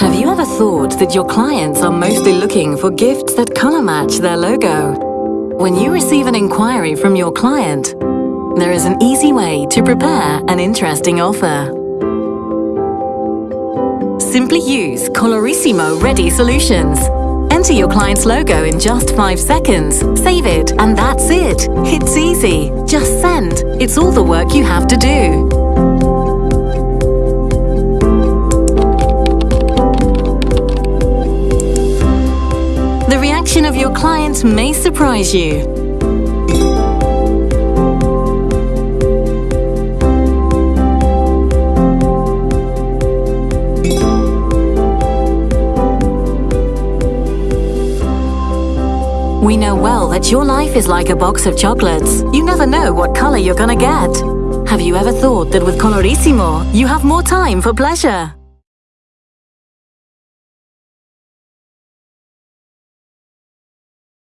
Have you ever thought that your clients are mostly looking for gifts that color match their logo? When you receive an inquiry from your client, there is an easy way to prepare an interesting offer. Simply use Colorissimo Ready Solutions. Enter your client's logo in just 5 seconds, save it, and that's it. It's easy. Just send. It's all the work you have to do. Reaction of your client may surprise you. We know well that your life is like a box of chocolates. You never know what color you're gonna get. Have you ever thought that with Colorissimo, you have more time for pleasure?